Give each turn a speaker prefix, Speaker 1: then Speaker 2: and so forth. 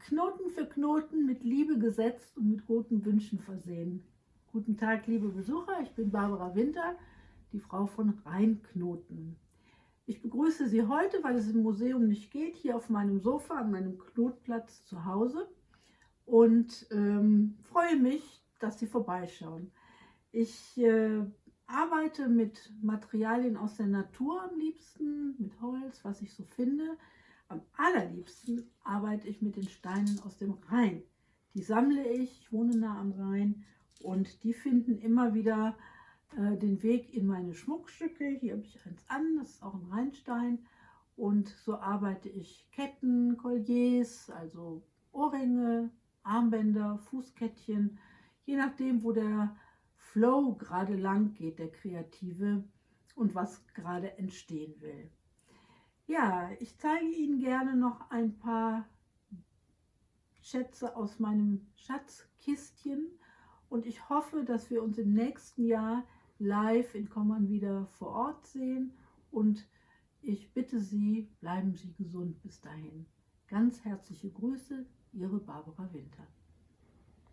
Speaker 1: Knoten für Knoten mit Liebe gesetzt und mit guten Wünschen versehen. Guten Tag, liebe Besucher, ich bin Barbara Winter, die Frau von Rheinknoten. Ich begrüße Sie heute, weil es im Museum nicht geht, hier auf meinem Sofa an meinem Knotplatz zu Hause und ähm, freue mich, dass Sie vorbeischauen. Ich äh, arbeite mit Materialien aus der Natur am liebsten, mit Holz, was ich so finde. Am allerliebsten arbeite ich mit den Steinen aus dem Rhein. Die sammle ich, ich wohne nah am Rhein und die finden immer wieder äh, den Weg in meine Schmuckstücke. Hier habe ich eins an, das ist auch ein Rheinstein. Und so arbeite ich Ketten, Colliers, also Ohrringe, Armbänder, Fußkettchen, je nachdem, wo der Flow gerade lang geht, der Kreative und was gerade entstehen will. Ja, ich zeige Ihnen gerne noch ein paar Schätze aus meinem Schatzkistchen und ich hoffe, dass wir uns im nächsten Jahr live in Kommern wieder vor Ort sehen und ich bitte Sie, bleiben Sie gesund bis dahin. Ganz herzliche Grüße, Ihre Barbara Winter.